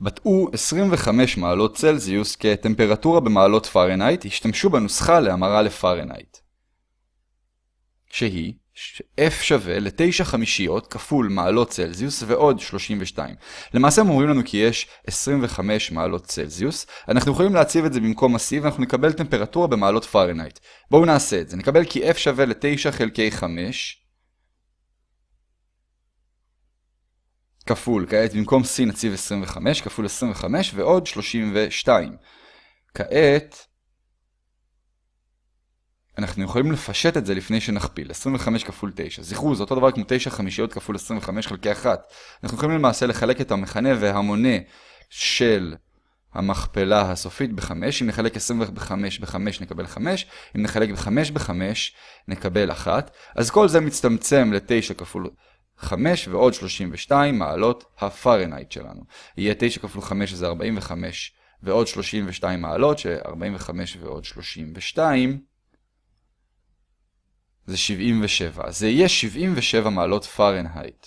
בטאו 25 מעלות צלזיוס כטמפרטורה במעלות פארנהייט, השתמשו בנוסחה להמרה לפארנהייט. שהיא F שווה ל-9 חמישיות כפול מעלות צלזיוס ועוד 32. למעשה הם אומרים לנו כי יש 25 מעלות צלזיוס, אנחנו יכולים להציב את זה במקום ה-C ואנחנו נקבל טמפרטורה במעלות פארנהייט. בואו נעשה את זה, נקבל כי F שווה ל-9 חלקי 5 כפול, כעת במקום C נציב 25 כפול 25 ועוד 32. כעת אנחנו יכולים לפשט את זה לפני שנכפיל, 25 כפול 9. זכרו, זה אותו דבר כמו 9 חמישיות כפול 25 חלקי 1. אנחנו יכולים למעשה לחלק את המכנה והמונה של המכפלה הסופית ב-5. אם נחלק 25 ב-5 נקבל 5, אם נחלק ב-5 ב-5 נקבל 1. אז כל זה מצטמצם ל-9 כפול 5 ועוד 32 מעלות הפארנהייט שלנו. יהיה 9 כפול 5 זה 45 ועוד 32 מעלות, ש-45 ועוד 32 זה 77. זה יהיה 77 מעלות פארנהייט.